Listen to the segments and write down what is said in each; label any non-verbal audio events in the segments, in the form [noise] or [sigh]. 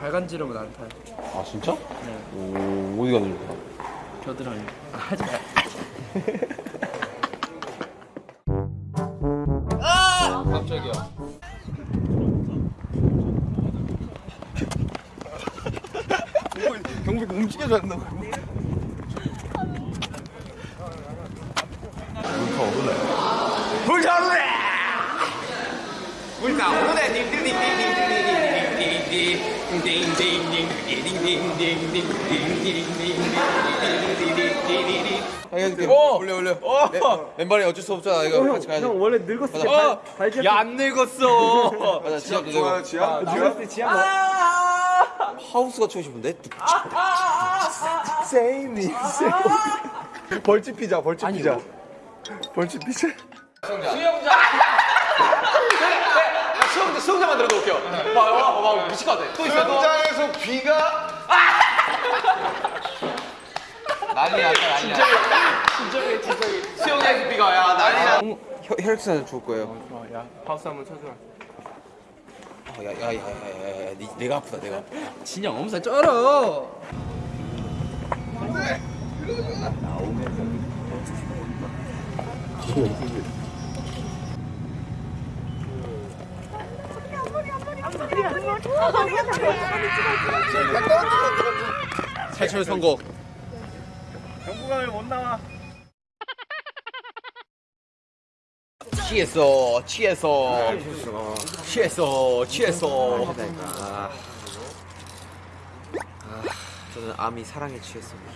발간지름은 안 타요. 아 진짜? 네. 오 어디가 늘까? 겨드랑이. 아, 하지 마. 깜짝이야. 경비가 움직여줘 한다고. 어! 올려 올려. 왼- 왼발이 어쩔 수 없잖아. 이거 같이 가야 돼. 형 원래 늙었을 때 어! 야안 늙었어. 맞아 지압도 되고. 지압? 늙었을 때 지압 하우스가 치고 싶은데. 세이니. 벌집 피자, 벌집 피자. 벌집 피자. 수영 자 수영자만 들어도 웃겨. 와와와 미칠 것 같아. 또 있어 또. 현장에서 비가 [laughs] 난리 났다 난리 났다. 진정해 진정해. 수영장에서 비가 야 난리 났. 혈액순환 좋을 거예요. 좋아, 야 파우스 한번 쳐줘라. 야야야야야 내가 아프다 내가. 아프다. 진영 엄살 쩔어. 탈출 성공. 경부강을 못 나와. 취했어 취했어 취했어 취했어. 아, 아, 저는 암이 사랑에 취했습니다.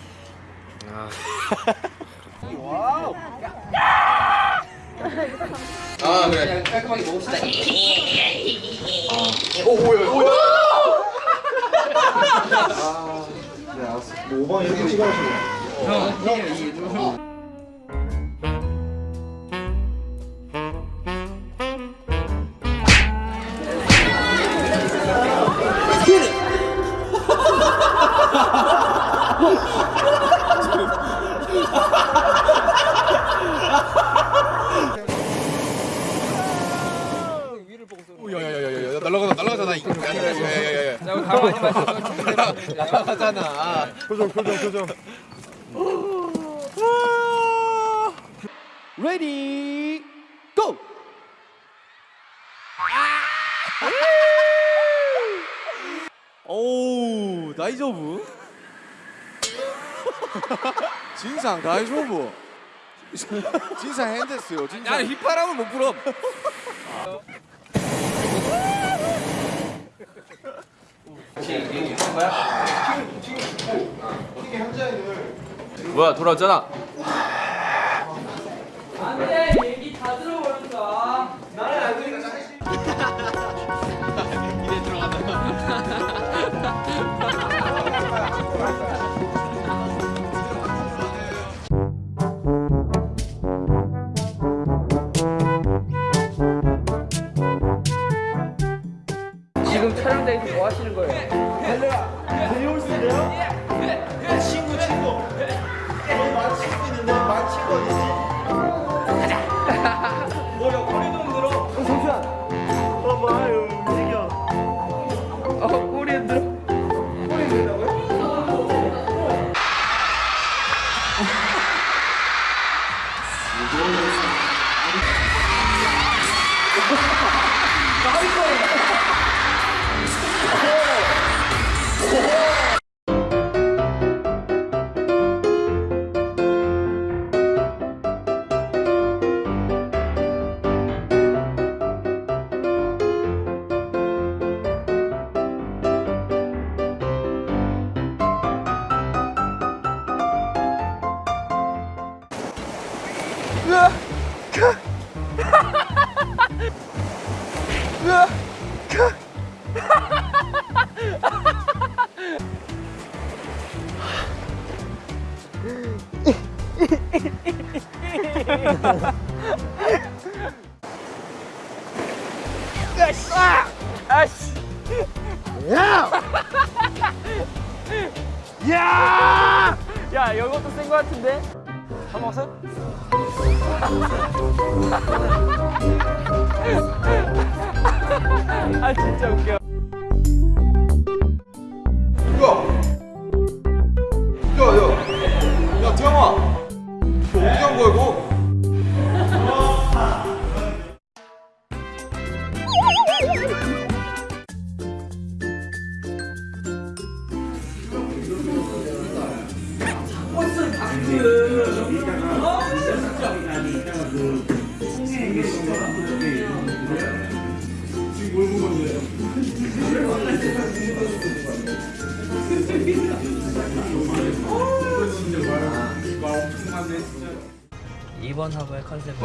아 그래. 깔끔하게 먹읍시다. 오 뭐야 뭐야. 뭐 5번 이렇게 찍어주고. 야야야야야 날라가다 날라가잖아 이거. 야야야야야. 날라가잖아. 표정, 표정, 표정. 레디 고. 오, 나이저브. [laughs] 진상 다이저브. 진상 핸드스요. 진상. 야 휘파람은 못 불어. [laughs] 뭐야 돌아왔잖아. 촬영장에서 뭐 하시는 거예요? 어, 야! 야, 이것도 센 거 같은데? 다 먹었어? [laughs] 아 진짜 웃겨. 이번 화보의 컨셉은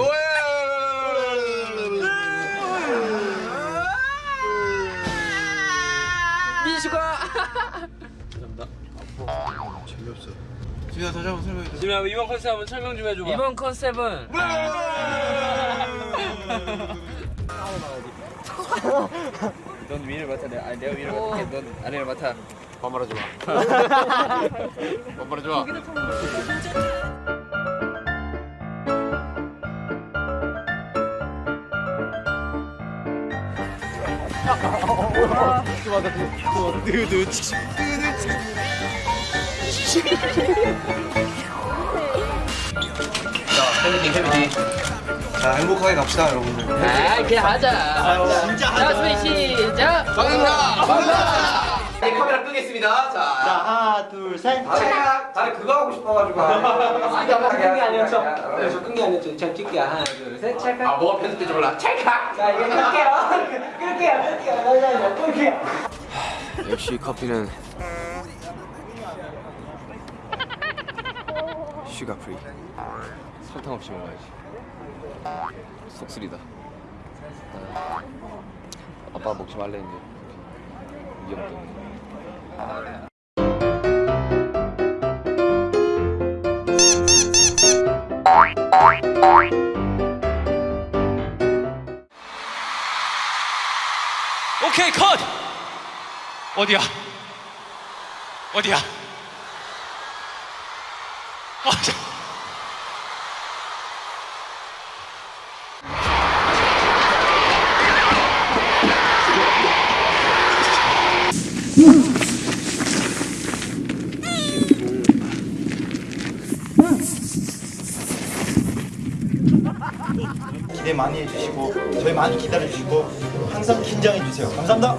민수가 진아 다시 한번 설명해 줘. 지금 이번 컨셉 한번 설명 좀 해줘봐. 이번 컨셉은 넌 위를 맡아. 내가 아니 내가 위를 맡을게. 넌 아래를 맡아. 반말하지 마. [laughs] 반말하지 마. 팬미팅 팬미팅. 자 행복하게 갑시다 여러분들. 아 그냥 하자. 진짜 하자. 자, 준비 시작. 반갑습니다. 네, 카메라 끄겠습니다. 자, 하나 둘셋 다리, 다리 그거 하고 싶어가지고. 아니 아까 끈게 아니었죠? 네. 저 끈게 아니었죠? 제가 찍게 하나 둘 셋 찰칵. 아, 뭐가 편집될지 몰라. 찰칵. 자 이거 끌게요. 끌게요. 끌게요. 끌게요. 끌게요. 역시 커피는 슈가 프리. 설탕 없이 먹어야지. 속쓰리다. 아, 아빠 먹지 말랬는데 위험 때문에. 오케이 컷. 어디야? 어디야? 아, 기대 많이 해주시고 저희 많이 기다려주시고 항상 긴장해주세요. 감사합니다.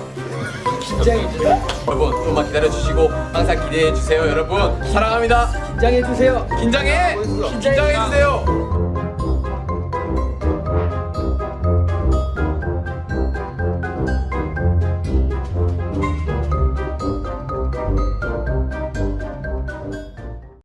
여러분 좀만 기다려 주시고 항상 기대해 주세요 여러분. 사랑합니다. 긴장해 주세요. 긴장해! 긴장해 주세요